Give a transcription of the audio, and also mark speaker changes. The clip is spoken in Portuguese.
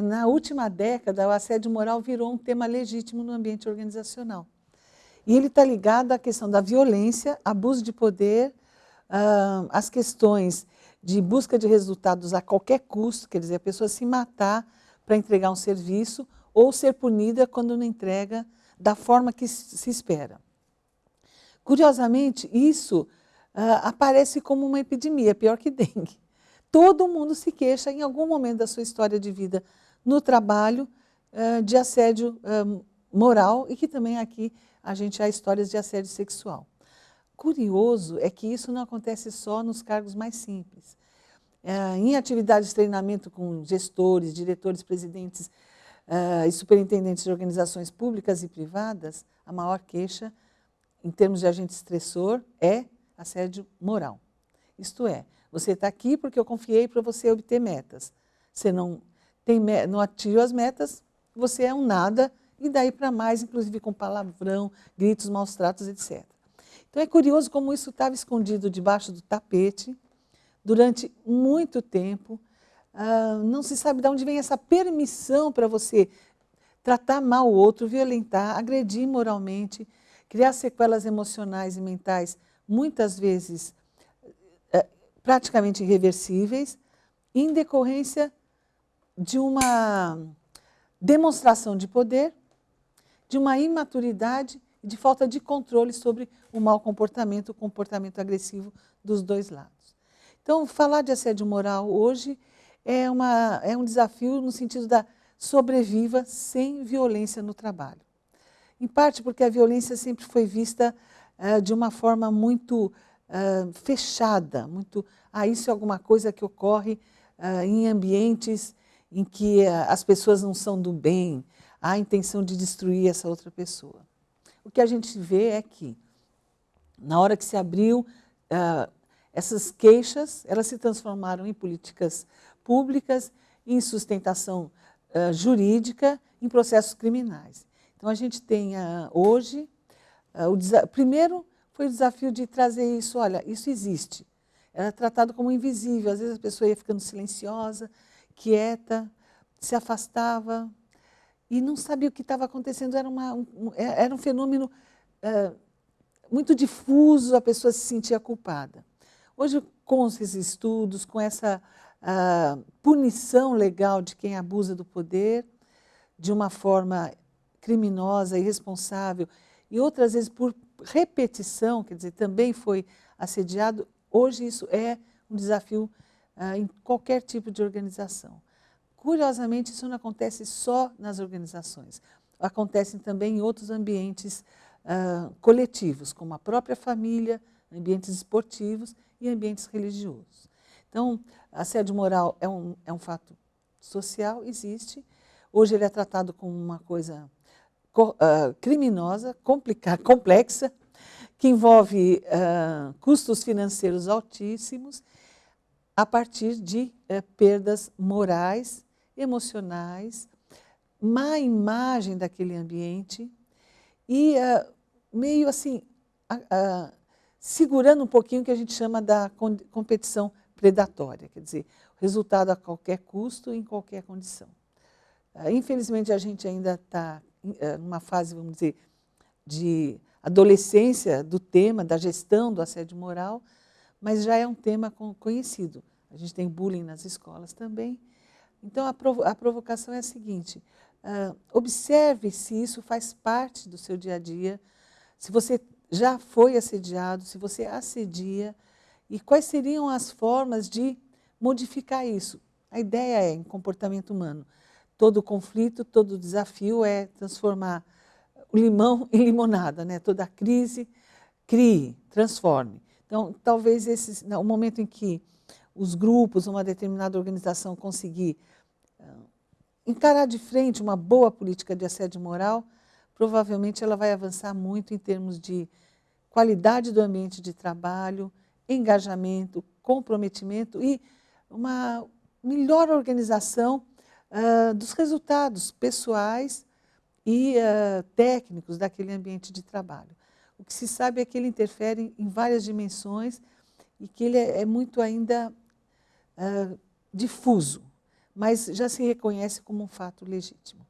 Speaker 1: na última década, o assédio moral virou um tema legítimo no ambiente organizacional. E ele está ligado à questão da violência, abuso de poder, uh, as questões de busca de resultados a qualquer custo, quer dizer, a pessoa se matar para entregar um serviço ou ser punida quando não entrega da forma que se espera. Curiosamente, isso uh, aparece como uma epidemia, pior que dengue. Todo mundo se queixa em algum momento da sua história de vida no trabalho uh, de assédio uh, moral e que também aqui a gente há histórias de assédio sexual. Curioso é que isso não acontece só nos cargos mais simples. em atividades de treinamento com gestores, diretores, presidentes e superintendentes de organizações públicas e privadas, a maior queixa, em termos de agente estressor, é assédio moral. Isto é, você está aqui porque eu confiei para você obter metas. Você não, tem, não atingiu as metas, você é um nada, e daí para mais, inclusive com palavrão, gritos, maus tratos, etc. Então é curioso como isso estava escondido debaixo do tapete durante muito tempo. Uh, não se sabe de onde vem essa permissão para você tratar mal o outro, violentar, agredir moralmente, criar sequelas emocionais e mentais, muitas vezes praticamente irreversíveis, em decorrência de uma demonstração de poder, de uma imaturidade e de falta de controle sobre o mau comportamento, o comportamento agressivo dos dois lados. Então, falar de assédio moral hoje é, uma, é um desafio no sentido da sobreviva sem violência no trabalho. Em parte porque a violência sempre foi vista uh, de uma forma muito uh, fechada, muito, ah, isso é alguma coisa que ocorre uh, em ambientes em que uh, as pessoas não são do bem, há a intenção de destruir essa outra pessoa. O que a gente vê é que, na hora que se abriu, essas queixas, elas se transformaram em políticas públicas, em sustentação jurídica, em processos criminais. Então, a gente tem hoje, o primeiro, foi o desafio de trazer isso, olha, isso existe. Era tratado como invisível, às vezes a pessoa ia ficando silenciosa, quieta, se afastava e não sabia o que estava acontecendo, era, uma, um, é, era um fenômeno uh, muito difuso, a pessoa se sentia culpada. Hoje, com esses estudos, com essa uh, punição legal de quem abusa do poder, de uma forma criminosa, irresponsável, e outras vezes por repetição, quer dizer, também foi assediado, hoje isso é um desafio ah, em qualquer tipo de organização. Curiosamente, isso não acontece só nas organizações, acontece também em outros ambientes ah, coletivos, como a própria família, ambientes esportivos e ambientes religiosos. Então, assédio moral é um, é um fato social, existe. Hoje ele é tratado como uma coisa uh, criminosa, complicada, complexa, que envolve uh, custos financeiros altíssimos a partir de uh, perdas morais, emocionais, má imagem daquele ambiente e meio assim, segurando um pouquinho o que a gente chama da competição predatória, quer dizer, resultado a qualquer custo, em qualquer condição. Infelizmente, a gente ainda está eh, numa fase, vamos dizer, de adolescência do tema, da gestão do assédio moral, mas já é um tema conhecido. A gente tem bullying nas escolas também. Então, a, provo a provocação é a seguinte, uh, observe se isso faz parte do seu dia a dia, se você já foi assediado, se você assedia, e quais seriam as formas de modificar isso. A ideia é, em comportamento humano, todo conflito, todo desafio é transformar o limão em limonada, né? toda crise, crie, transforme. Então, talvez esse, o momento em que os grupos, uma determinada organização conseguir uh, encarar de frente uma boa política de assédio moral, provavelmente ela vai avançar muito em termos de qualidade do ambiente de trabalho, engajamento, comprometimento e uma melhor organização uh, dos resultados pessoais e uh, técnicos daquele ambiente de trabalho. O que se sabe é que ele interfere em várias dimensões e que ele é, é muito ainda uh, difuso. mas já se reconhece como um fato legítimo.